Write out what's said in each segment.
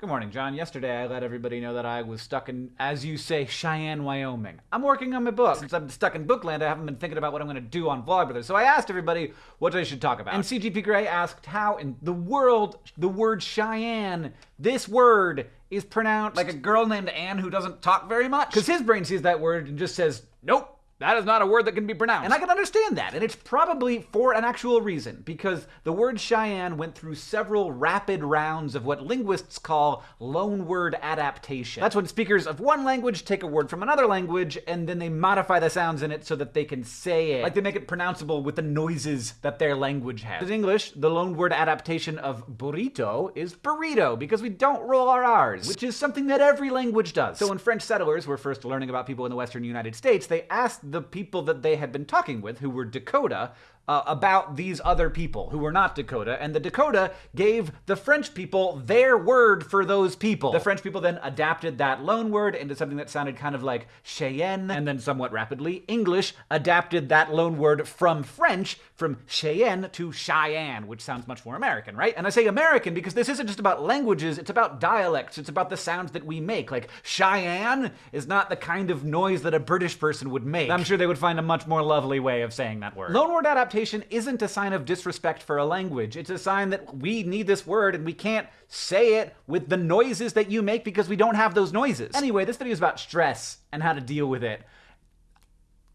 Good morning, John. Yesterday I let everybody know that I was stuck in, as you say, Cheyenne, Wyoming. I'm working on my book. Since I'm stuck in Bookland, I haven't been thinking about what I'm going to do on Vlogbrothers. So I asked everybody what I should talk about. And CGP Grey asked how in the world the word Cheyenne, this word, is pronounced like a girl named Anne who doesn't talk very much. Because his brain sees that word and just says, nope. That is not a word that can be pronounced. And I can understand that. And it's probably for an actual reason, because the word Cheyenne went through several rapid rounds of what linguists call loanword adaptation. That's when speakers of one language take a word from another language and then they modify the sounds in it so that they can say it. Like they make it pronounceable with the noises that their language has. In English, the loanword adaptation of burrito is burrito, because we don't roll our R's, which is something that every language does. So when French settlers were first learning about people in the western United States, they asked the people that they had been talking with, who were Dakota, uh, about these other people who were not Dakota, and the Dakota gave the French people their word for those people. The French people then adapted that loan word into something that sounded kind of like Cheyenne, and then somewhat rapidly, English adapted that loan word from French, from Cheyenne to Cheyenne, which sounds much more American, right? And I say American because this isn't just about languages, it's about dialects, it's about the sounds that we make. Like, Cheyenne is not the kind of noise that a British person would make. I'm sure they would find a much more lovely way of saying that word. Loan word adaptation isn't a sign of disrespect for a language. It's a sign that we need this word and we can't say it with the noises that you make because we don't have those noises. Anyway, this video is about stress and how to deal with it.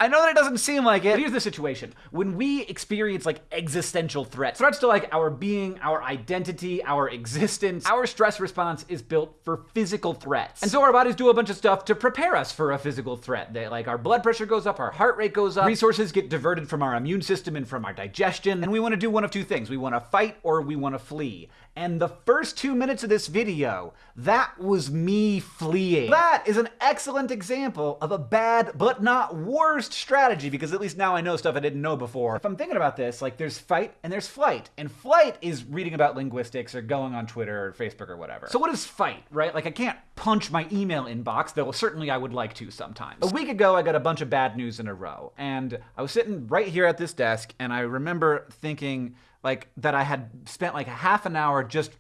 I know that it doesn't seem like it, here's the situation. When we experience like existential threats, threats to like our being, our identity, our existence, our stress response is built for physical threats. And so our bodies do a bunch of stuff to prepare us for a physical threat. They, like our blood pressure goes up, our heart rate goes up, resources get diverted from our immune system and from our digestion, and we want to do one of two things. We want to fight or we want to flee. And the first two minutes of this video, that was me fleeing. That is an excellent example of a bad but not worst strategy because at least now I know stuff I didn't know before. If I'm thinking about this, like there's fight and there's flight. And flight is reading about linguistics or going on Twitter or Facebook or whatever. So what is fight, right? Like I can't punch my email inbox, though certainly I would like to sometimes. A week ago, I got a bunch of bad news in a row. And I was sitting right here at this desk and I remember thinking, like that I had spent like a half an hour just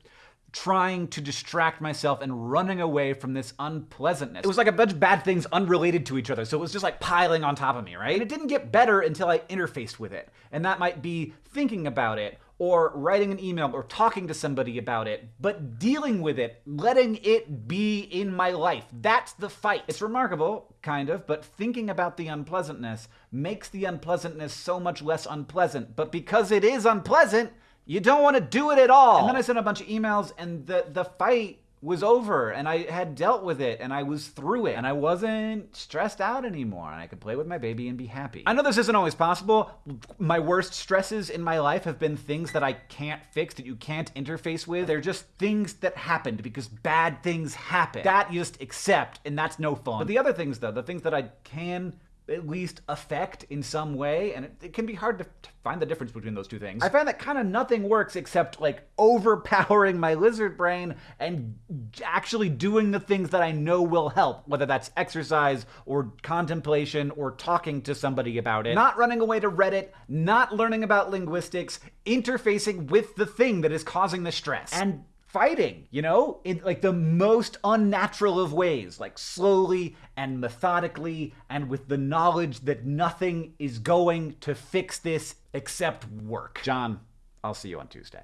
trying to distract myself and running away from this unpleasantness. It was like a bunch of bad things unrelated to each other, so it was just like piling on top of me, right? And it didn't get better until I interfaced with it. And that might be thinking about it, or writing an email, or talking to somebody about it, but dealing with it, letting it be in my life. That's the fight. It's remarkable, kind of, but thinking about the unpleasantness makes the unpleasantness so much less unpleasant. But because it is unpleasant, you don't want to do it at all. And then I sent a bunch of emails, and the, the fight was over and I had dealt with it and I was through it and I wasn't stressed out anymore and I could play with my baby and be happy. I know this isn't always possible. My worst stresses in my life have been things that I can't fix, that you can't interface with. They're just things that happened because bad things happen. That you just accept and that's no fun. But the other things though, the things that I can at least affect in some way, and it, it can be hard to, to, find the difference between those two things. I find that kind of nothing works except like overpowering my lizard brain and actually doing the things that I know will help, whether that's exercise or contemplation or talking to somebody about it. Not running away to Reddit, not learning about linguistics, interfacing with the thing that is causing the stress. And fighting, you know, in like the most unnatural of ways, like slowly and methodically, and with the knowledge that nothing is going to fix this except work. John, I'll see you on Tuesday.